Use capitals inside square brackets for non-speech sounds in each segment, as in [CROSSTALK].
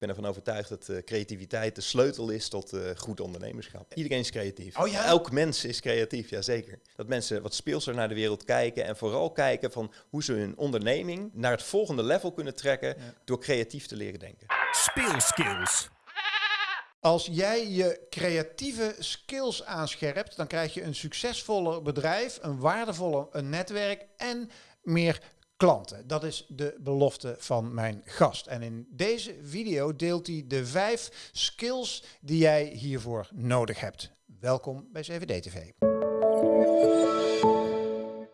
Ik ben ervan overtuigd dat uh, creativiteit de sleutel is tot uh, goed ondernemerschap. Iedereen is creatief. Oh ja? Elk mens is creatief, ja zeker. Dat mensen wat speelser naar de wereld kijken en vooral kijken van hoe ze hun onderneming naar het volgende level kunnen trekken ja. door creatief te leren denken. Speelskills. Als jij je creatieve skills aanscherpt, dan krijg je een succesvoller bedrijf, een waardevoller een netwerk en meer klanten. Dat is de belofte van mijn gast. En in deze video deelt hij de vijf skills die jij hiervoor nodig hebt. Welkom bij CVD TV.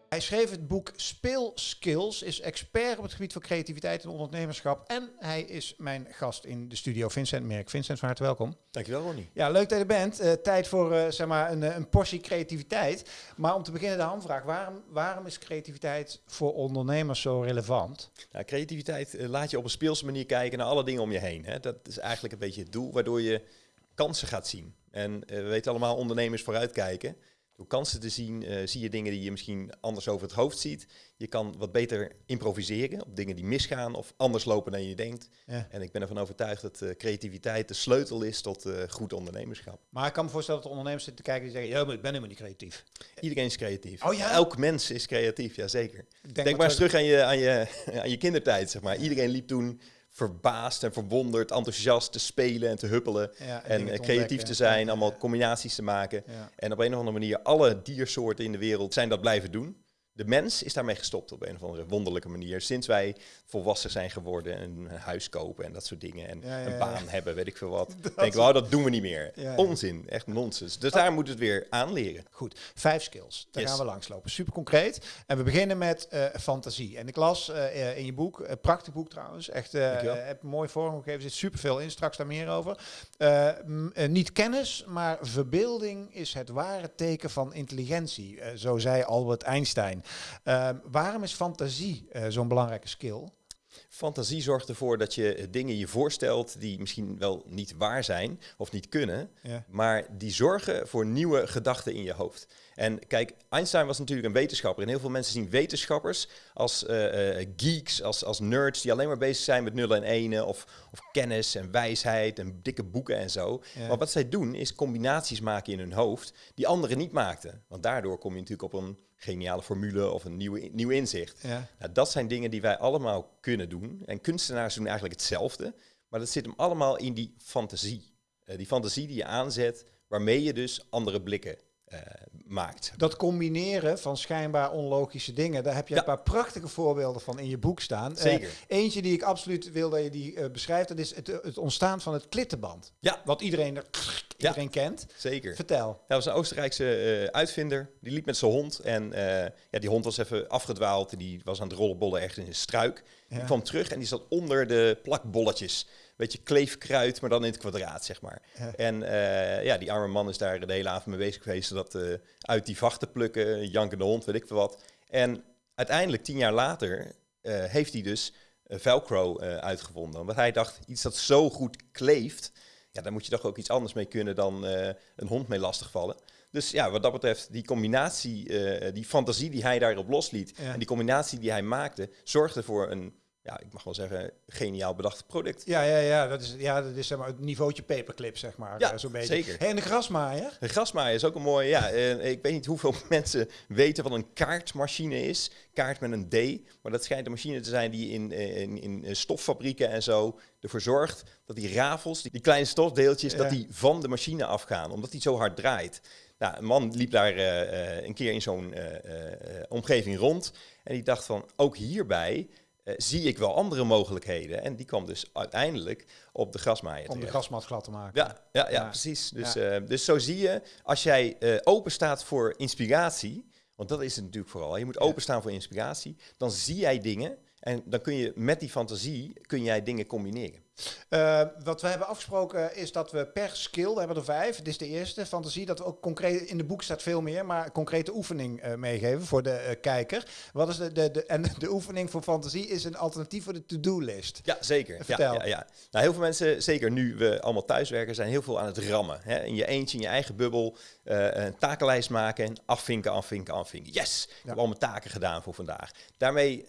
Hij schreef het boek Speelskills, is expert op het gebied van creativiteit en ondernemerschap. En hij is mijn gast in de studio, Vincent Merk. Vincent, van harte welkom. Dankjewel, Ronnie. Ja, leuk dat je er bent. Uh, tijd voor uh, zeg maar een, een, portie creativiteit. Maar om te beginnen de handvraag. Waarom, waarom is creativiteit voor ondernemers zo relevant? Nou, creativiteit uh, laat je op een speelse manier kijken naar alle dingen om je heen. Hè. Dat is eigenlijk een beetje het doel, waardoor je kansen gaat zien. En we weten allemaal, ondernemers vooruitkijken. Door kansen te zien, uh, zie je dingen die je misschien anders over het hoofd ziet. Je kan wat beter improviseren op dingen die misgaan of anders lopen dan je denkt. Ja. En ik ben ervan overtuigd dat uh, creativiteit de sleutel is tot uh, goed ondernemerschap. Maar ik kan me voorstellen dat de ondernemers zitten te kijken die zeggen, ja, maar ik ben helemaal niet creatief. Iedereen is creatief. Oh, ja? Elk mens is creatief, ja zeker. Denk, Denk maar eens terug aan je, aan, je, [LAUGHS] aan je kindertijd, zeg maar. Iedereen liep toen verbaasd en verwonderd, enthousiast te spelen en te huppelen. Ja, en, en creatief te zijn, allemaal combinaties te maken. En op een of andere manier, alle diersoorten in de wereld zijn dat blijven doen de mens is daarmee gestopt op een of andere wonderlijke manier. Sinds wij volwassen zijn geworden en een huis kopen en dat soort dingen. En een baan hebben, weet ik veel wat. [LAUGHS] Dat denk ik, oh, dat doen we niet meer. Onzin, echt nonsens. Dus daar moet het weer aanleren. Goed, vijf skills. Daar gaan we langslopen. Super concreet. En we beginnen met uh, fantasie. En ik las uh, in je boek, uh, prachtig boek trouwens. Echt, heb een mooi vormgegeven. Er zit superveel in. Straks daar meer over. niet kennis, maar verbeelding is het ware teken van intelligentie. zo zei Albert Einstein. Uh, waarom is fantasie uh, zo'n belangrijke skill? Fantasie zorgt ervoor dat je dingen je voorstelt die misschien wel niet waar zijn of niet kunnen, ja. maar die zorgen voor nieuwe gedachten in je hoofd. En kijk, Einstein was natuurlijk een wetenschapper en heel veel mensen zien wetenschappers als uh, uh, geeks, als, als nerds die alleen maar bezig zijn met nullen en enen of, of kennis en wijsheid en dikke boeken en zo. Ja. Maar wat zij doen is combinaties maken in hun hoofd die anderen niet maakten. Want daardoor kom je natuurlijk op een geniale formule of een nieuwe, nieuw inzicht. Ja. Nou, dat zijn dingen die wij allemaal kunnen doen. En kunstenaars doen eigenlijk hetzelfde, maar dat zit hem allemaal in die fantasie. Uh, die fantasie die je aanzet, waarmee je dus andere blikken uh, maakt. Dat combineren van schijnbaar onlogische dingen, daar heb je ja. een paar prachtige voorbeelden van in je boek staan. Zeker. Uh, eentje die ik absoluut wil dat je die beschrijft, dat is het, het, ontstaan van het klittenband. Ja. Wat iedereen, iedereen ja. kent. Zeker. Vertel. Dat was een Oostenrijkse uitvinder, die liep met zijn hond en ja, die hond was even afgedwaald, die was aan het rollenbollen echt in een struik. Ja. Die kwam terug en die zat onder de plakbolletjes beetje kleefkruid, maar dan in het kwadraat, zeg maar. Ja. En uh, ja, die arme man is daar de hele avond mee bezig geweest, dat uit die vacht te plukken, jankende hond, weet ik veel wat. En uiteindelijk, tien jaar later, heeft hij dus Velcro uitgevonden. Want hij dacht, iets dat zo goed kleeft, ja, daar moet je toch ook iets anders mee kunnen dan een hond mee lastigvallen. Dus ja, wat dat betreft, die combinatie, die fantasie die hij daarop losliet, ja. en die combinatie die hij maakte, zorgde voor een ja, ik mag wel zeggen, geniaal bedacht product. Ja, ja, ja, dat is, ja, dat is zeg maar, het niveautje paperclip, zeg maar. Ja, zo beetje. zeker. Hey, en de grasmaaier? De grasmaaier is ook een mooie, ja. Ik weet niet hoeveel [LAUGHS] mensen weten wat een kaartmachine is. Kaart met een D. Maar dat schijnt een machine te zijn die in, in, in stoffabrieken en zo ervoor zorgt dat die rafels, die, die kleine stofdeeltjes, ja. dat die van de machine afgaan. Omdat die zo hard draait. Nou, een man liep daar uh, een keer in zo'n omgeving rond. En die dacht van, ook hierbij uh, zie ik wel andere mogelijkheden. En die kwam dus uiteindelijk op de grasmaaier. Om de grasmat glad te maken. Ja, ja, ja, ja. precies. Dus, ja. Uh, dus zo zie je, als jij uh, open staat voor inspiratie, want dat is het natuurlijk vooral. Je moet openstaan voor inspiratie. Dan zie jij dingen en dan kun je met die fantasie kun jij dingen combineren. Uh, wat we hebben afgesproken is dat we per skill, we hebben er vijf, dit is de eerste, fantasie, dat we ook concreet, in de boek staat veel meer, maar concrete oefening uh, meegeven voor de uh, kijker. Wat is de, de, de, en de oefening voor fantasie is een alternatief voor de to-do-list. Ja, zeker. Vertel. Ja, ja, ja. Nou, heel veel mensen, zeker nu we allemaal thuiswerken, zijn heel veel aan het rammen. Hè? In je eentje, in je eigen bubbel, een takenlijst maken en afvinken, afvinken, afvinken. Yes, ik heb al mijn taken gedaan voor vandaag. Daarmee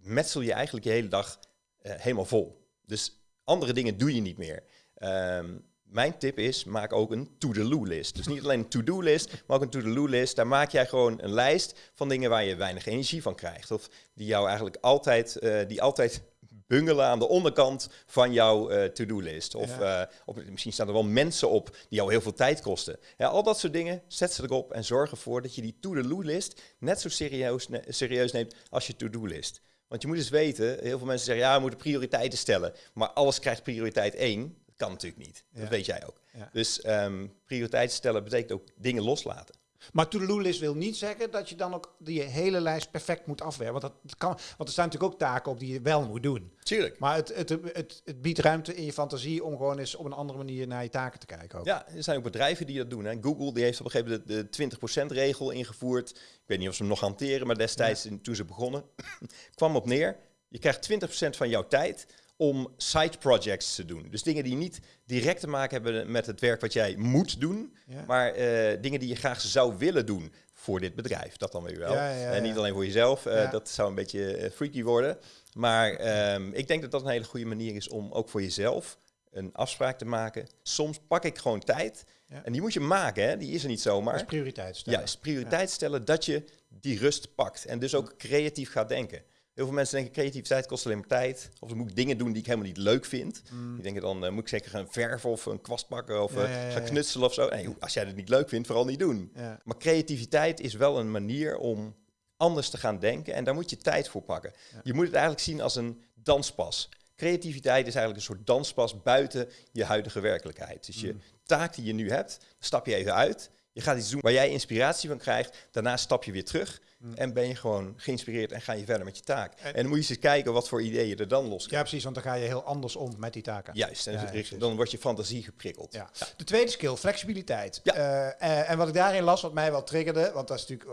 metsel je eigenlijk je hele dag helemaal vol. Dus andere dingen doe je niet meer. Ehm, mijn tip is, maak ook een to-do list. Dus niet alleen een to-do list, maar ook een to-do list. Daar maak jij gewoon een lijst van dingen waar je weinig energie van krijgt. Of die jou eigenlijk altijd, uh, die altijd bungelen aan de onderkant van jouw uh, to-do-list. Of, uh, misschien staan er wel mensen op die jou heel veel tijd kosten. Ja, al dat soort dingen, zet ze erop en zorg ervoor dat je die to-do-list net zo serieus, serieus neemt als je to-do-list. Want je moet eens weten, heel veel mensen zeggen, ja, we moeten prioriteiten stellen. Maar alles krijgt prioriteit 1. Dat kan natuurlijk niet. Dat weet jij ook. Dus um, prioriteiten stellen betekent ook dingen loslaten. Maar to-do-list wil niet zeggen dat je dan ook die hele lijst perfect moet afwerken. Want, dat kan, want er staan natuurlijk ook taken op die je wel moet doen. Tuurlijk. Maar het, het, het, het biedt ruimte in je fantasie om gewoon eens op een andere manier naar je taken te kijken. Ook. Ja, er zijn ook bedrijven die dat doen. Hè. Google die heeft op een gegeven moment de, 20% regel ingevoerd. Ik weet niet of ze hem nog hanteren, maar destijds toen ze begonnen, [CLEARS THROAT] kwam op neer. Je krijgt 20% van jouw tijd om side projects te doen. Dus dingen die niet direct te maken hebben met het werk wat jij moet doen, maar uh, dingen die je graag zou willen doen voor dit bedrijf. Dat dan weer wel. en niet alleen voor jezelf, uh, dat zou een beetje uh, freaky worden. Maar um, ik denk dat dat een hele goede manier is om ook voor jezelf een afspraak te maken. Soms pak ik gewoon tijd. En die moet je maken, hè? die is er niet zomaar. Is prioriteit stellen. Ja, is prioriteit stellen dat je die rust pakt. En dus ook creatief gaat denken. Heel veel mensen denken creativiteit kost alleen maar tijd. Of dan moet ik dingen doen die ik helemaal niet leuk vind. Mm. Die denken dan uh, moet ik zeker gaan verven of een kwast pakken of uh, gaan knutselen of zo. Nee, als jij het niet leuk vindt, vooral niet doen. Maar creativiteit is wel een manier om anders te gaan denken. En daar moet je tijd voor pakken. Je moet het eigenlijk zien als een danspas. Creativiteit is eigenlijk een soort danspas buiten je huidige werkelijkheid. Dus je mm. taak die je nu hebt, stap je even uit. Je gaat iets doen waar jij inspiratie van krijgt. Daarna stap je weer terug. Mm. En ben je gewoon geïnspireerd en ga je verder met je taak. En, dan moet je eens kijken wat voor ideeën er dan los Ja, precies, want dan ga je heel anders om met die taken. Juist, en dan wordt je fantasie geprikkeld. Ja. De tweede skill, flexibiliteit. Ja. Uh, en wat ik daarin las, wat mij wel triggerde, want dat is natuurlijk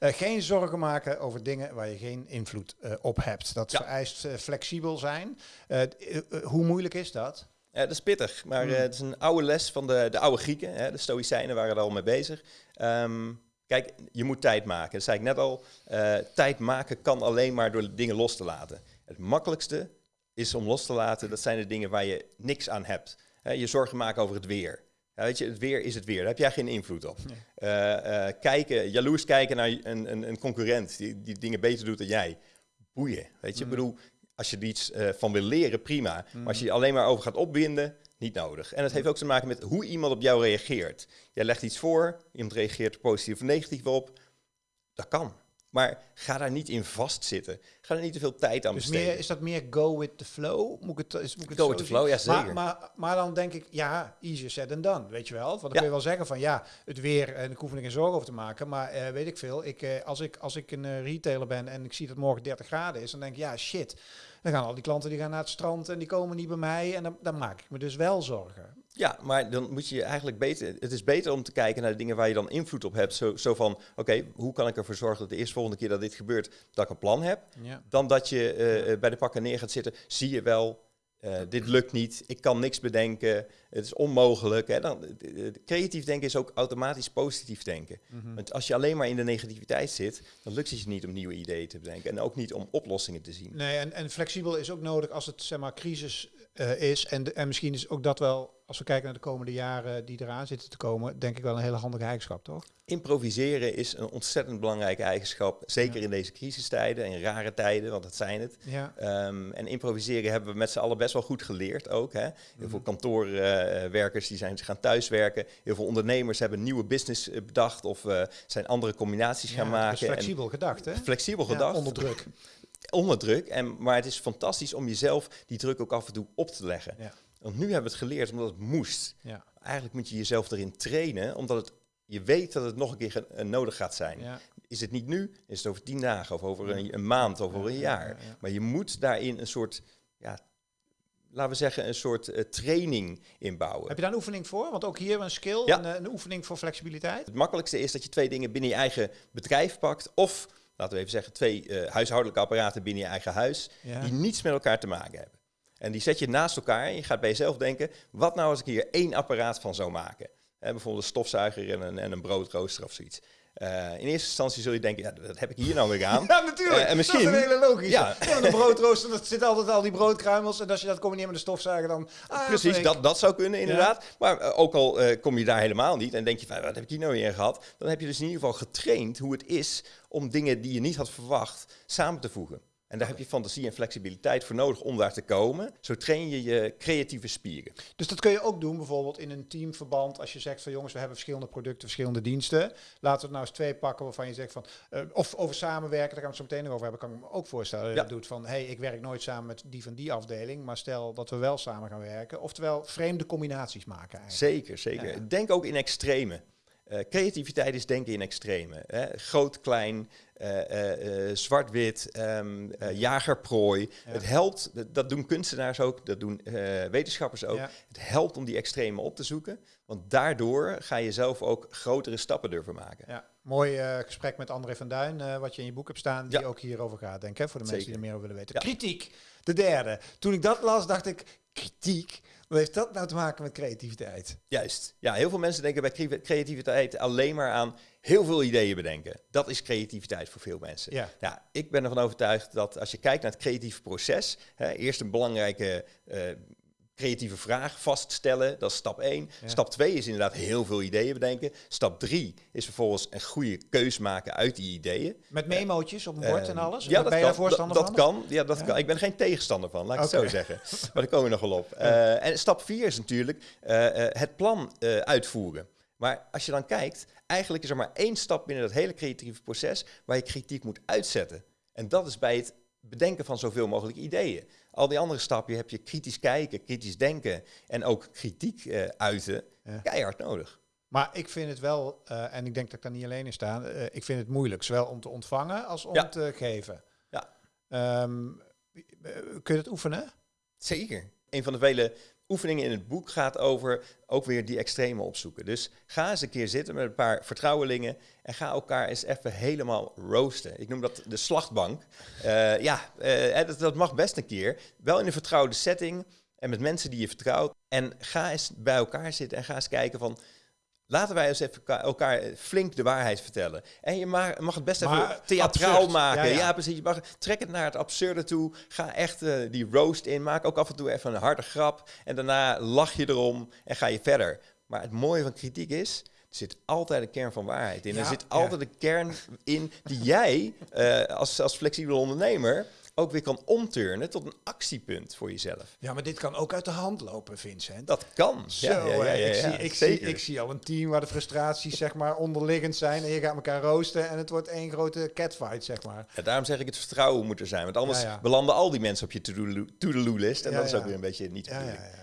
uh, geen zorgen maken over dingen waar je geen invloed op hebt. Dat vereist flexibel zijn. hoe moeilijk is dat? Ja, dat is pittig, maar mm. het is een oude les van de, de oude Grieken. Hè. De Stoïcijnen waren er al mee bezig. Um, Kijk, je moet tijd maken. Dat zei ik net al. Uh, tijd maken kan alleen maar door dingen los te laten. Het makkelijkste is om los te laten, dat zijn de dingen waar je niks aan hebt. je zorgen maken over het weer. Ja, weet je, het weer is het weer. Daar heb jij geen invloed op. Kijken, jaloers kijken naar een, een, een, concurrent die, die dingen beter doet dan jij. Boeien. Weet je, ik mm. bedoel, als je er iets van wil leren, prima. Maar als je je alleen maar over gaat opwinden, niet nodig. En het heeft ook te maken met hoe iemand op jou reageert. Jij legt iets voor, iemand reageert er positief of negatief op. Dat kan. Maar ga daar niet in vastzitten. Ga er niet te veel tijd aan dus besteden. Meer, is dat meer go with the flow? Moet ik het, is, moet ik het go with the flow, ja zeker. Maar, maar, maar, dan denk ik, ja, easier said than done, weet je wel. Want dan kun je wel zeggen van, ja, het weer, en ik hoef er geen zorgen over te maken. Maar uh, weet ik veel, ik, uh, als, ik, als ik een uh, retailer ben en ik zie dat morgen 30 graden is, dan denk ik, ja, shit dan gaan al die klanten die gaan naar het strand en die komen niet bij mij. En dan, dan maak ik me dus wel zorgen. Ja, maar dan moet je eigenlijk beter. Het is beter om te kijken naar de dingen waar je dan invloed op hebt. Zo, zo van: oké, hoe kan ik ervoor zorgen dat de eerste volgende keer dat dit gebeurt, dat ik een plan heb. Dan dat je uh, bij de pakken neer gaat zitten. Zie je wel, uh, dit lukt niet, ik kan niks bedenken, het is onmogelijk. Hè? Dan, creatief denken is ook automatisch positief denken. Mhm. Want als je alleen maar in de negativiteit zit, dan lukt het je niet om nieuwe ideeën te bedenken. En ook niet om oplossingen te zien. Nee, en, en flexibel is ook nodig als het zeg maar, crisis uh, is. En, en misschien is ook dat wel als we kijken naar de komende jaren die eraan zitten te komen, denk ik wel een hele handige eigenschap, toch? Improviseren is een ontzettend belangrijke eigenschap, zeker in deze crisistijden en rare tijden, want dat zijn het. Ja. Um, en improviseren hebben we met z'n allen best wel goed geleerd ook. Hè? Heel mhm. veel kantoorwerkers die zijn gaan thuiswerken. Heel veel ondernemers hebben nieuwe business eh, bedacht of uh, zijn andere combinaties gaan maken. flexibel gedacht, hè? Flexibel gedacht. Onder druk. [LAUGHS] onder druk. En, maar het is fantastisch om jezelf die druk ook af en toe op te leggen. Ja. Want nu hebben we het geleerd omdat het moest. Ja. Eigenlijk moet je jezelf erin trainen, omdat het, je weet dat het nog een keer uh, nodig gaat zijn. Is het niet nu, is het over tien dagen of over een, een maand of over een jaar. Maar je moet daarin een soort, ja, laten we zeggen, een soort uh, training inbouwen. Heb je daar een oefening voor? Want ook hier een skill, ja. een, eh, een, oefening voor flexibiliteit. Het makkelijkste is dat je twee dingen binnen je eigen bedrijf pakt. Of, laten we even zeggen, twee uh, huishoudelijke apparaten binnen je eigen huis. Die niets met elkaar te maken hebben. En die zet je naast elkaar en je gaat bij jezelf denken, wat nou als ik hier één apparaat van zou maken? bijvoorbeeld een stofzuiger en een, en een broodrooster of zoiets. In eerste instantie zul je denken, ja, dat heb ik hier nou weer aan. [LAUGHS] ja, natuurlijk. en misschien, dat is een hele logisch. Ja. ja een broodrooster, dat zit altijd al die broodkruimels. En als je dat combineert met de stofzuiger, dan... Ah, Precies, dat, dat zou kunnen inderdaad. Maar ook al kom je daar helemaal niet en denk je, van, wat heb ik hier nou weer gehad? Dan heb je dus in ieder geval getraind hoe het is om dingen die je niet had verwacht samen te voegen. En daar heb je fantasie en flexibiliteit voor nodig om daar te komen. Zo train je je creatieve spieren. Dus dat kun je ook doen bijvoorbeeld in een teamverband. Als je zegt van jongens, we hebben verschillende producten, verschillende diensten. Laten we het nou eens twee pakken waarvan je zegt van... Uh, of over samenwerken, daar gaan we het zo meteen nog over hebben. Kan ik me ook voorstellen dat je doet van... hey, ik werk nooit samen met die van die afdeling. Maar stel dat we wel samen gaan werken. Oftewel vreemde combinaties maken eigenlijk. Zeker, zeker. Denk ook in extreme. Uh, creativiteit is denken in extreme. Hè? Groot, klein, uh, uh, zwart-wit, um, jagerprooi. Het helpt, dat doen kunstenaars ook, dat doen wetenschappers ook. Het helpt om die extreme op te zoeken, want daardoor ga je zelf ook grotere stappen durven maken. Ja. Mooi gesprek met André van Duin, wat je in je boek hebt staan, die ook hierover gaat, denk ik, voor de mensen die er meer over willen weten. Kritiek, de derde. Toen ik dat las, dacht ik, kritiek? Wat heeft dat nou te maken met creativiteit? Juist. Ja, heel veel mensen denken bij creativiteit alleen maar aan heel veel ideeën bedenken. Dat is creativiteit voor veel mensen. Ja. ja ik ben ervan overtuigd dat als je kijkt naar het creatieve proces, hè, eerst een belangrijke uh, creatieve vraag vaststellen. Dat is stap 1. Stap 2 is inderdaad heel veel ideeën bedenken. Stap 3 is vervolgens een goede keus maken uit die ideeën. Met memootjes op een bord en alles? Ja, dat, kan, voorstander dat, kan. Ja, dat kan. Ik ben geen tegenstander van, laat ik het zo zeggen. [LAUGHS] Maar daar komen we nog wel op. Uh, en stap 4 is natuurlijk uh, het plan uitvoeren. Maar als je dan kijkt, eigenlijk is er maar één stap binnen dat hele creatieve proces waar je kritiek moet uitzetten. En dat is bij het bedenken van zoveel mogelijk ideeën. Al die andere stappen heb je kritisch kijken, kritisch denken en ook kritiek uh, uiten, keihard nodig. Maar ik vind het wel, uh, en ik denk dat ik daar niet alleen in sta, uh, ik vind het moeilijk, zowel om te ontvangen als om te geven. Ja. Um, kun je het oefenen? Zeker. Een van de vele oefeningen in het boek gaat over ook weer die extreme opzoeken. Dus ga eens een keer zitten met een paar vertrouwelingen en ga elkaar eens even helemaal roosten. Ik noem dat de slachtbank. Uh, ja, dat, dat mag best een keer. Wel in een vertrouwde setting en met mensen die je vertrouwt. En ga eens bij elkaar zitten en ga eens kijken van Laten wij eens even elkaar flink de waarheid vertellen. En je mag, mag het best even theatraal maken. Ja, precies. Je mag, trek het naar het absurde toe. Ga echt uh, die roast in. Maak ook af en toe even een harde grap. En daarna lach je erom en ga je verder. Maar het mooie van kritiek is, er zit altijd een kern van waarheid in. er zit altijd een kern in die jij uh, als, als flexibele ondernemer ook weer kan omturnen tot een actiepunt voor jezelf. Ja, maar dit kan ook uit de hand lopen, Vincent. Dat kan. Zo, ja, ja, ja, ik, zie, ik, zie, ik zie al een team waar de frustraties zeg maar onderliggend zijn en je gaat elkaar roosten en het wordt één grote catfight, zeg maar. Ja, daarom zeg ik het vertrouwen moet er zijn, want anders belanden al die mensen op je to-do-list en dat is ook weer een beetje niet ja,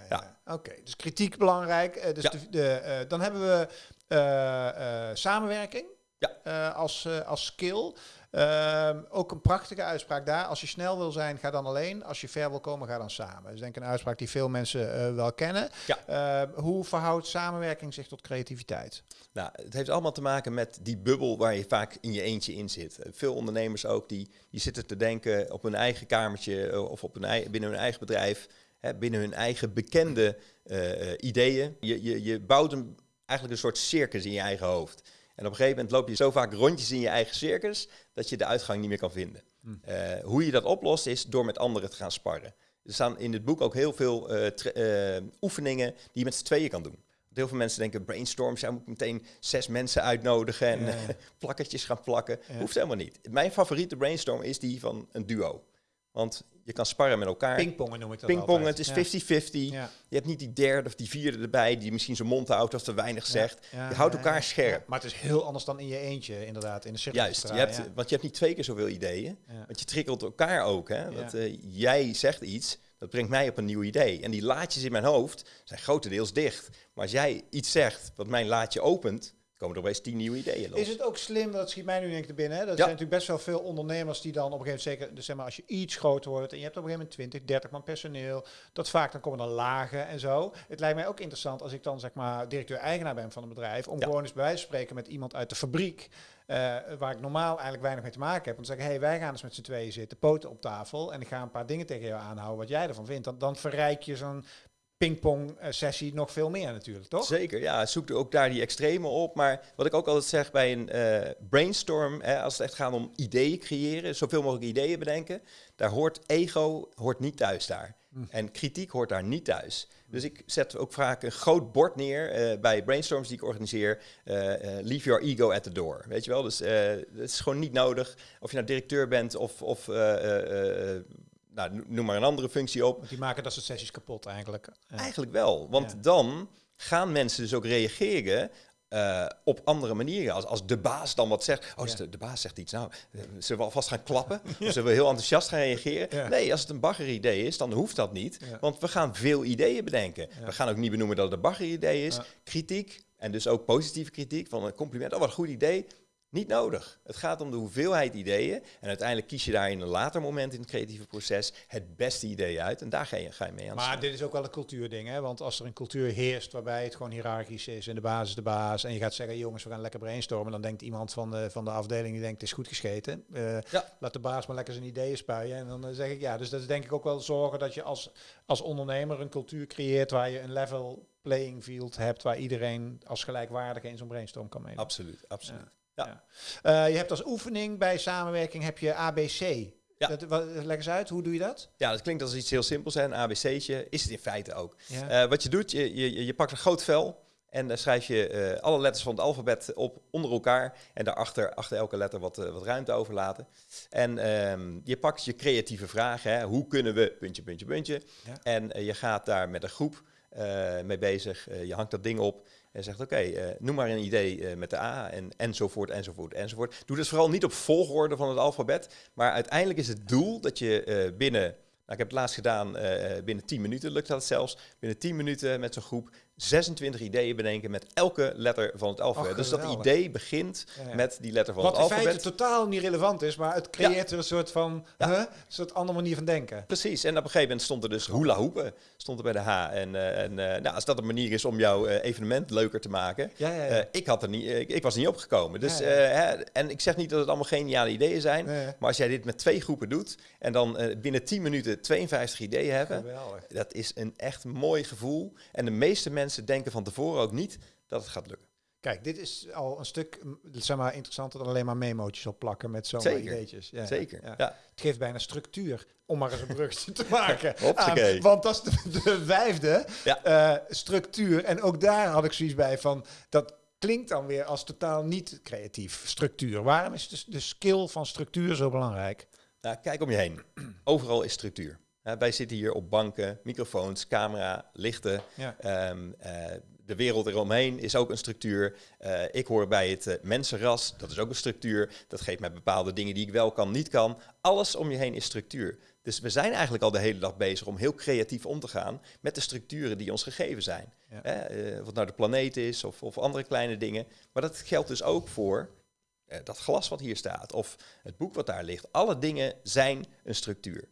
ja, Oké, dus kritiek belangrijk. Uh, dus de, de uh, dan hebben we uh, samenwerking ja. als, als skill. Ehm, ook een prachtige uitspraak daar. Als je snel wil zijn, ga dan alleen. Als je ver wil komen, ga dan samen. Dat is denk ik een uitspraak die veel mensen uh, wel kennen. Ja. Ehm, hoe verhoudt samenwerking zich tot creativiteit? Nou, het heeft allemaal te maken met die bubbel waar je vaak in je eentje in zit. Veel ondernemers ook, die, die zitten te denken op hun eigen kamertje eh, of op hun, binnen hun eigen bedrijf. Hè, binnen hun eigen bekende uh, ideeën. Je, je, je bouwt een, eigenlijk een soort circus in je eigen hoofd. En op een gegeven moment loop je zo vaak rondjes in je eigen circus dat je de uitgang niet meer kan vinden. Hm. Uh, hoe je dat oplost is door met anderen te gaan sparren. Er staan in het boek ook heel veel uh, uh, oefeningen die je met z'n tweeën kan doen. Heel veel mensen denken brainstorms, ja, moet meteen zes mensen uitnodigen en ja, ja. [LAUGHS] plakketjes gaan plakken. Hoeft helemaal niet. Mijn favoriete brainstorm is die van een duo. Want je kan sparren met elkaar. Pingpongen noem ik dat Pingpongen, het is 50-50. Je hebt niet die derde of die vierde erbij die misschien zijn mond houdt of te weinig zegt. je houdt elkaar scherp. Maar het is heel anders dan in je eentje, inderdaad, in de cirkel. Juist, je hebt, want je hebt niet twee keer zoveel ideeën. Want je triggelt elkaar ook. Hè? Want, uh, jij zegt iets, dat brengt mij op een nieuw idee. En die laadjes in mijn hoofd zijn grotendeels dicht. Maar als jij iets zegt wat mijn laadje opent, komen er opeens tien nieuwe ideeën los. Is het ook slim, dat schiet mij nu denk ik te binnen, hè? dat zijn natuurlijk best wel veel ondernemers die dan op een gegeven moment, zeker dus zeg maar, als je iets groter wordt en je hebt op een gegeven moment 20, 30 man personeel, dat vaak dan komen er lagen en zo. Het lijkt mij ook interessant als ik dan zeg maar directeur-eigenaar ben van een bedrijf, om gewoon eens bij wijze van spreken met iemand uit de fabriek, uh, waar ik normaal eigenlijk weinig mee te maken heb, om te zeggen, hey, wij gaan eens met z'n tweeën zitten, poten op tafel en ik ga een paar dingen tegen jou aanhouden wat jij ervan vindt. Dan, dan verrijk je zo'n pingpong-sessie nog veel meer natuurlijk, toch? Zeker, ja. Zoek ook daar die extreme op. Maar wat ik ook altijd zeg bij een uh, brainstorm, hè, als het echt gaat om ideeën creëren, zoveel mogelijk ideeën bedenken, daar hoort ego hoort niet thuis daar. Hm. En kritiek hoort daar niet thuis. Dus ik zet ook vaak een groot bord neer uh, bij brainstorms die ik organiseer. Uh, leave your ego at the door. Weet je wel? Dus het is gewoon niet nodig. Of je nou directeur bent of, of nou, noem maar een andere functie op. Want die maken dat soort sessies kapot eigenlijk. Eigenlijk wel, want dan gaan mensen dus ook reageren uh, op andere manieren. Als, als de baas dan wat zegt. Oh, de, de, baas zegt iets. Nou, uh, zullen we alvast gaan klappen? [LAUGHS] ja. Zullen we heel enthousiast gaan reageren? Nee, als het een bagger-idee is, dan hoeft dat niet. Want we gaan veel ideeën bedenken. We gaan ook niet benoemen dat het een bagger-idee is. Kritiek, en dus ook positieve kritiek van een compliment. Oh, wat een goed idee. Niet nodig. Het gaat om de hoeveelheid ideeën. En uiteindelijk kies je daar in een later moment in het creatieve proces het beste idee uit. En daar ga je, ga je mee aan Maar dit is ook wel een cultuurding. Hè? Want als er een cultuur heerst waarbij het gewoon hiërarchisch is en de baas is de baas. En je gaat zeggen, jongens, we gaan lekker brainstormen. Dan denkt iemand van de, van de afdeling, die denkt, het is goed gescheten. Uh, Laat de baas maar lekker zijn ideeën spuien. En dan uh, zeg ik, ja, dus dat is denk ik ook wel zorgen dat je als, als ondernemer een cultuur creëert waar je een level playing field hebt. Waar iedereen als gelijkwaardige in zo'n brainstorm kan meedoen. Absoluut, absoluut. Ja. Uh, je hebt als oefening bij samenwerking heb je ABC. Ja. Dat, wat, leg eens uit, hoe doe je dat? Ja, dat klinkt als iets heel simpels, hè, een ABC'tje. Is het in feite ook. Ja. Uh, wat je doet, je, je, je pakt een groot vel en daar schrijf je uh, alle letters van het alfabet op onder elkaar. En daarachter, achter elke letter wat, wat ruimte overlaten. En um, je pakt je creatieve vragen. Hè. Hoe kunnen we, puntje, puntje, puntje. Ja. En je gaat daar met een groep mee bezig. je hangt dat ding op. En zegt, oké, uh, noem maar een idee uh, met de A en enzovoort, enzovoort, enzovoort. Doe dus vooral niet op volgorde van het alfabet, maar uiteindelijk is het doel dat je uh, binnen, nou, ik heb het laatst gedaan, binnen 10 minuten lukt dat zelfs, binnen 10 minuten met zo'n groep 26 ideeën bedenken met elke letter van het alfabet. dus dat idee begint met die letter van het alfabet. Wat in feite totaal niet relevant is, maar het creëert er een soort van huh, een soort andere manier van denken. Precies, en op een gegeven moment stond er dus hula hoepen stond er bij de H. En, uh, en uh, nou, als dat een manier is om jouw uh, evenement leuker te maken, ik, had er niet, ik was niet opgekomen. Dus, hè, en ik zeg niet dat het allemaal geniale ideeën zijn, maar als jij dit met twee groepen doet en dan binnen 10 minuten 52 ideeën hebben, Geweldig. dat is een echt mooi gevoel. En de meeste mensen mensen denken van tevoren ook niet dat het gaat lukken. Kijk, dit is al een stuk zeg maar, interessanter dan alleen maar memootjes op plakken met zo'n ideetjes. Ja, Zeker, ja. ja. Het geeft bijna structuur, om maar eens een brugje te [LAUGHS] maken. aan, want dat is de, de vijfde uh, structuur. En ook daar had ik zoiets bij van, dat klinkt dan weer als totaal niet creatief, structuur. Waarom is de, de skill van structuur zo belangrijk? Nou, kijk om je heen. [CLEARS THROAT] Overal is structuur. Uh, wij zitten hier op banken, microfoons, camera, lichten. Ja. Um, uh, de wereld eromheen is ook een structuur. Uh, ik hoor bij het mensenras, dat is ook een structuur. Dat geeft mij bepaalde dingen die ik wel kan, niet kan. Alles om je heen is structuur. Dus we zijn eigenlijk al de hele dag bezig om heel creatief om te gaan met de structuren die ons gegeven zijn. Ja. Uh, wat nou de planeet is of, of, andere kleine dingen. Maar dat geldt dus ook voor dat glas wat hier staat of het boek wat daar ligt. Alle dingen zijn een structuur.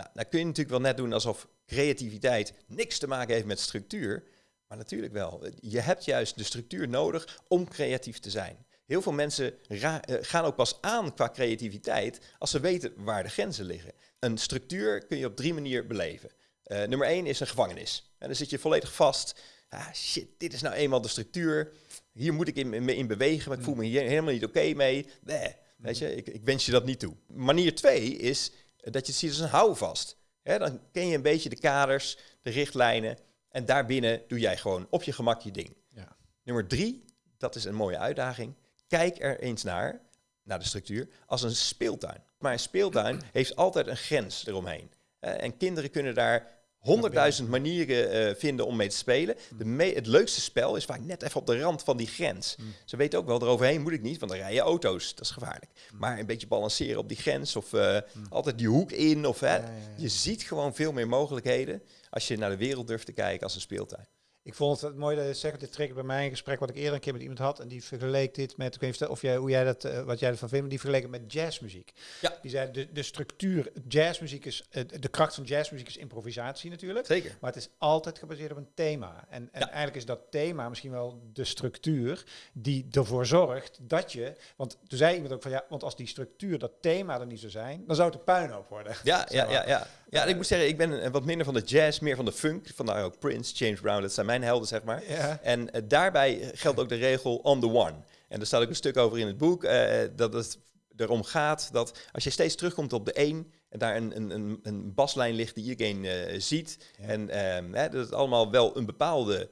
Nou, dan kun je natuurlijk wel net doen alsof creativiteit niks te maken heeft met structuur. Maar natuurlijk wel. Je hebt juist de structuur nodig om creatief te zijn. Heel veel mensen eh, gaan ook pas aan qua creativiteit als ze weten waar de grenzen liggen. Een structuur kun je op drie manieren beleven. Uh, nummer één is een gevangenis. En dan zit je volledig vast. Ah, shit, dit is nou eenmaal de structuur. Hier moet ik in, in bewegen, maar ik voel me hier helemaal niet oké mee. Nee, weet je, ik, ik wens je dat niet toe. Manier twee is dat je het ziet als een houvast. He, dan ken je een beetje de kaders, de richtlijnen. En daarbinnen doe jij gewoon op je gemak je ding. Ja. Nummer drie, dat is een mooie uitdaging. Kijk er eens naar, naar de structuur, als een speeltuin. Maar een speeltuin heeft altijd een grens eromheen. en kinderen kunnen daar honderdduizend manieren uh, vinden om mee te spelen. De me het leukste spel is vaak net even op de rand van die grens. Mm. Ze weten ook wel, eroverheen moet ik niet, want dan rijden auto's. Dat is gevaarlijk. Mm. Maar een beetje balanceren op die grens of uh, mm. altijd die hoek in. Of, hè, ja, ja, ja. Je ziet gewoon veel meer mogelijkheden als je naar de wereld durft te kijken als een speeltuin. Ik vond het mooi dat je zegt, dit trek bij mij een gesprek wat ik eerder een keer met iemand had. En die vergeleek dit met, ik weet niet of jij, hoe jij dat, uh, wat jij ervan vindt, die vergeleek het met jazzmuziek. Ja. Die zei, de, de structuur, jazzmuziek is, uh, de kracht van jazzmuziek is improvisatie natuurlijk. Zeker. Maar het is altijd gebaseerd op een thema. En, en eigenlijk is dat thema misschien wel de structuur die ervoor zorgt dat je, want toen zei iemand ook van ja, want als die structuur, dat thema er niet zou zijn, dan zou het een puinhoop worden. Ja, [LAUGHS] ja, ja, ja. Ja, ik moet zeggen, ik ben wat minder van de jazz, meer van de funk. Vandaar ook Prince, James Brown, dat zijn mijn helden, zeg maar. Ja. En uh, daarbij geldt ook de regel on the one. En daar staat ook een stuk over in het boek, uh, dat het erom gaat dat als je steeds terugkomt op de één, en daar een, een, een, een baslijn ligt die iedereen uh, ziet, ja. en um, hè, dat het allemaal wel een bepaalde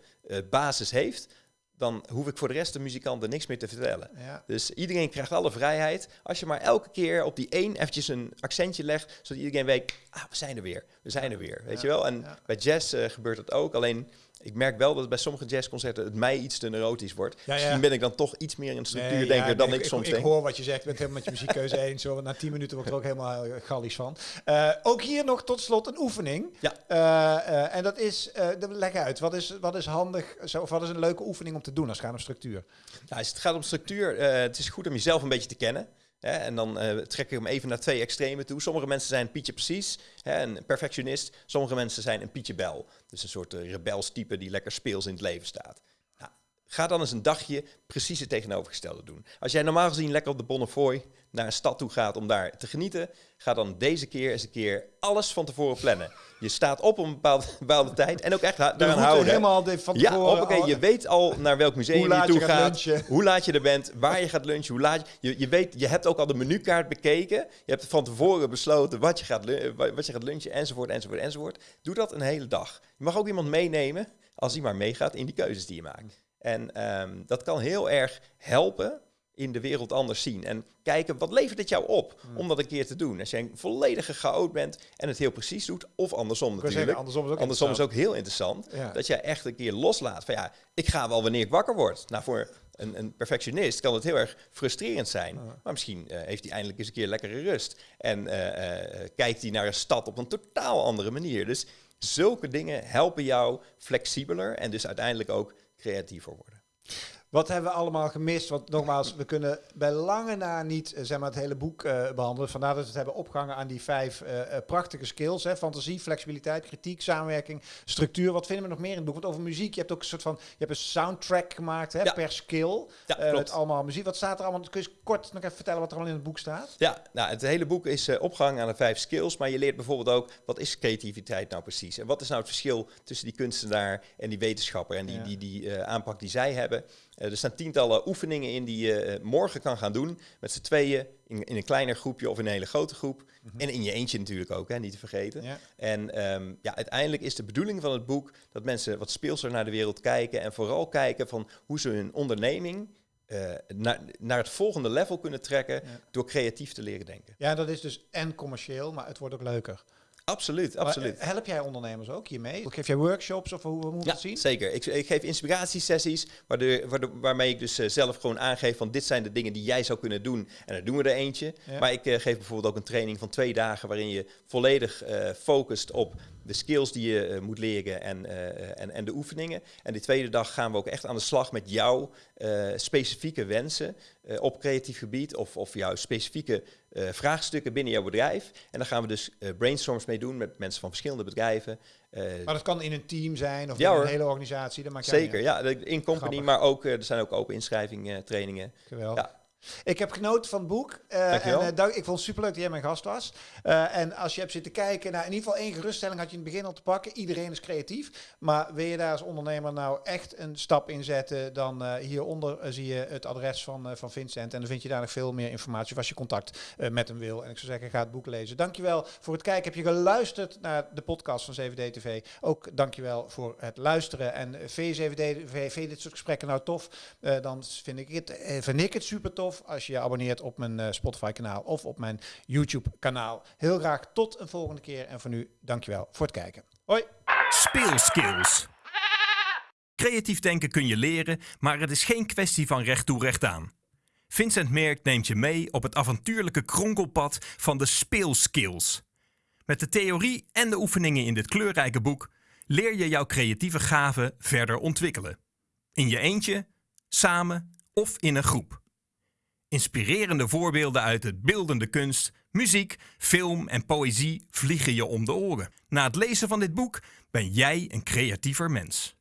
basis heeft, dan hoef ik voor de rest de muzikanten niks meer te vertellen. Ja. Dus iedereen krijgt alle vrijheid. Als je maar elke keer op die één eventjes een accentje legt, zodat iedereen weet, ah, we zijn er weer, we zijn er weer, weet ja. je wel. En bij jazz uh, gebeurt dat ook, alleen ik merk wel dat bij sommige jazzconcerten het mij iets te neurotisch wordt. Misschien ben ik dan toch iets meer een structuurdenker nee, dan ik, ik, soms ik, denk. Ik hoor wat je zegt, ik ben het helemaal met je muziekkeuze [LAUGHS] eens. Na tien minuten word ik er ook helemaal uh, gallisch van. Uh, ook hier nog tot slot een oefening. Ja. Uh, en dat is, leg uit, wat is, wat is handig, zo, of wat is een leuke oefening om te doen als het gaat om structuur? Als het gaat om structuur, het is goed om jezelf een beetje te kennen. Hè, en dan uh, trek ik hem even naar twee extremen toe. Sommige mensen zijn Pietje Precies, hè, een perfectionist. Sommige mensen zijn een Pietje Bel. Dus een soort uh, rebels type die lekker speels in het leven staat. Ga dan eens een dagje precies het tegenovergestelde doen. Als jij normaal gezien lekker op de Bonnefoy naar een stad toe gaat om daar te genieten, ga dan deze keer eens een keer alles van tevoren plannen. Je staat op een bepaalde, [LAUGHS] bepaalde tijd en ook echt daaraan houden. helemaal van tevoren. Ja, okay, je weet al naar welk museum je toe gaat, hoe laat je er bent, waar je gaat lunchen, hoe laat je, je, je weet, je hebt ook al de menukaart bekeken. Je hebt van tevoren besloten wat je gaat, wat je gaat lunchen, enzovoort, enzovoort, enzovoort. Doe dat een hele dag. Je mag ook iemand meenemen als hij maar meegaat in die keuzes die je maakt. En um, dat kan heel erg helpen in de wereld anders zien. En kijken, wat levert het jou op hmm. om dat een keer te doen? Als je een volledige chaot bent en het heel precies doet, of andersom natuurlijk. Zeggen, andersom is ook, andersom is ook heel interessant. Ja. Dat jij echt een keer loslaat van ja, ik ga wel wanneer ik wakker word. Nou, voor een, een perfectionist kan het heel erg frustrerend zijn. Maar misschien uh, heeft hij eindelijk eens een keer lekkere rust. En uh, uh, kijkt hij naar een stad op een totaal andere manier. Dus zulke dingen helpen jou flexibeler en dus uiteindelijk ook creatiever worden. Wat hebben we allemaal gemist? Want nogmaals, we kunnen bij lange na niet uh, zeg maar, het hele boek uh, behandelen. Vandaar dat we het hebben opgehangen aan die vijf uh, prachtige skills. Hè? Fantasie, flexibiliteit, kritiek, samenwerking, structuur. Wat vinden we nog meer in het boek? Want over muziek, je hebt ook een soort van... Je hebt een soundtrack gemaakt hè, ja. per skill. Ja, met allemaal muziek. Wat staat er allemaal? Kun je kort nog even vertellen wat er allemaal in het boek staat? Ja, nou, het hele boek is opgehangen aan de vijf skills. Maar je leert bijvoorbeeld ook, wat is creativiteit nou precies? En wat is nou het verschil tussen die kunstenaar en die wetenschapper? En die, ja. die, die, die aanpak die zij hebben... Uh, er staan tientallen oefeningen in die je uh, morgen kan gaan doen. Met z'n tweeën, in, in, een kleiner groepje of in een hele grote groep. Mm -hmm. En in je eentje natuurlijk ook, hè, niet te vergeten. Ja. En um, ja, uiteindelijk is de bedoeling van het boek dat mensen wat speelser naar de wereld kijken. En vooral kijken van hoe ze hun onderneming uh, naar, naar het volgende level kunnen trekken ja. door creatief te leren denken. Ja, dat is dus en commercieel, maar het wordt ook leuker. Absoluut, absoluut. help jij ondernemers ook hiermee? Geef jij workshops of hoe, hoe moet ja, zien? zeker. Ik, ik geef inspiratiesessies waardoor, waardoor, waarmee ik dus uh, zelf gewoon aangeef van dit zijn de dingen die jij zou kunnen doen. En dan doen we er eentje. Ja. Maar ik uh, geef bijvoorbeeld ook een training van twee dagen waarin je volledig uh, focust op de skills die je uh, moet leren en, uh, en, en de oefeningen. En die tweede dag gaan we ook echt aan de slag met jouw uh, specifieke wensen op creatief gebied of, of jouw specifieke vraagstukken binnen jouw bedrijf. En dan gaan we dus brainstorms mee doen met mensen van verschillende bedrijven. maar dat kan in een team zijn of ja, in een hele organisatie. Dat maakt Zeker, ja. In company, Grappig. maar ook er zijn ook open inschrijving trainingen. Geweldig. Ja. Ik heb genoten van het boek. Uh, en, uh, dank, ik vond het superleuk dat jij mijn gast was. Uh, en als je hebt zitten kijken, nou, in ieder geval één geruststelling had je in het begin al te pakken. Iedereen is creatief. Maar wil je daar als ondernemer nou echt een stap in zetten, dan hieronder zie je het adres van, van Vincent. En dan vind je daar nog veel meer informatie of als je contact met hem wil. En ik zou zeggen, ga het boek lezen. Dankjewel voor het kijken. Heb je geluisterd naar de podcast van 7D TV? Ook dankjewel voor het luisteren. En V7D TV, vind je dit soort gesprekken nou tof? dan vind ik het, vind ik het super tof als je je abonneert op mijn uh, Spotify kanaal of op mijn YouTube kanaal. Heel graag tot een volgende keer en voor nu dankjewel voor het kijken. Hoi! Speelskills. Creatief denken kun je leren, maar het is geen kwestie van recht toe recht aan. Vincent Merk neemt je mee op het avontuurlijke kronkelpad van de speelskills. Met de theorie en de oefeningen in dit kleurrijke boek leer je jouw creatieve gaven verder ontwikkelen. In je eentje, samen of in een groep. Inspirerende voorbeelden uit het beeldende kunst, muziek, film en poëzie vliegen je om de oren. Na het lezen van dit boek ben jij een creatiever mens.